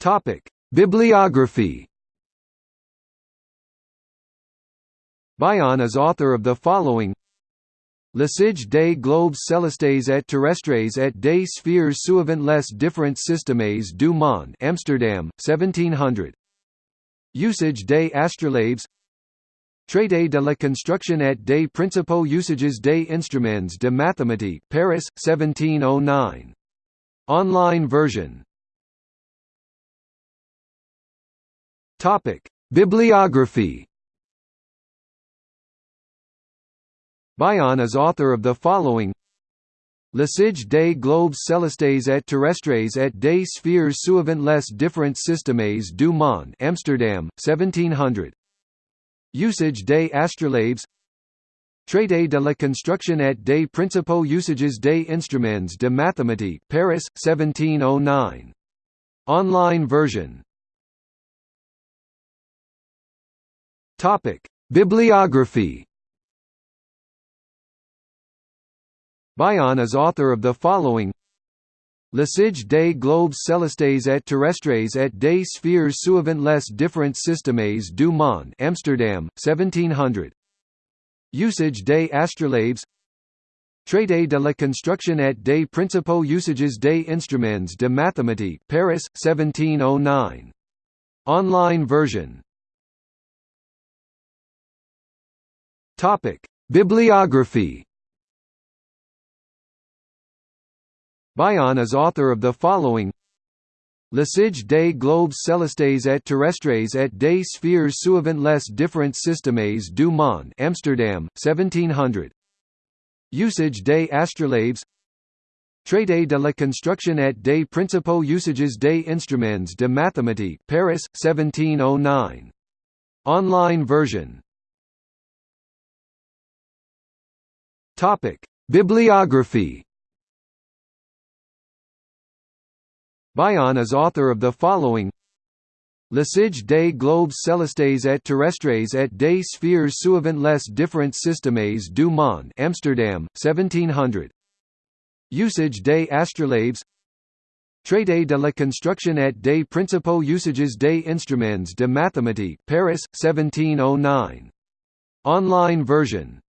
Topic: Bibliography. Bion is author of the following. L'Usage des globes célestes et terrestres et des sphères suivant les différents systèmes du monde Amsterdam, 1700 Usage des astrolabes. Traité de la construction et des principaux usages des instruments de mathématiques Paris, 1709. Online version Topic. Bibliography. Bion is author of the following. L'Usage des globes célestes et terrestres et des sphères suivant les différents systèmes du monde Amsterdam, 1700 Usage des astrolabes. Traité de la construction et des principaux usages des instruments de mathématiques Paris, 1709. Online version Topic. Bibliography Bion is author of the following L'Usage des globes célestes et terrestres et des sphères suivant les différents systèmes du monde Amsterdam, 1700 Usage des astrolabes Traité de la construction et des principaux usages des instruments de mathématiques Paris, 1709. Online version Topic. Bibliography Bion is author of the following L'Usage des globes célestes et terrestres et des sphères suivant les différents systèmes du monde Amsterdam, 1700 Usage des astrolabes Traité de la construction et des principaux usages des instruments de mathématiques Paris, 1709. Online version Topic. Bibliography Bion is author of the following L'Usage des globes célestes et terrestres et des sphères suivant les différents systèmes du monde Amsterdam, 1700 Usage des astrolabes Traité de la construction et des principaux usages des instruments de mathématiques Paris, 1709. Online version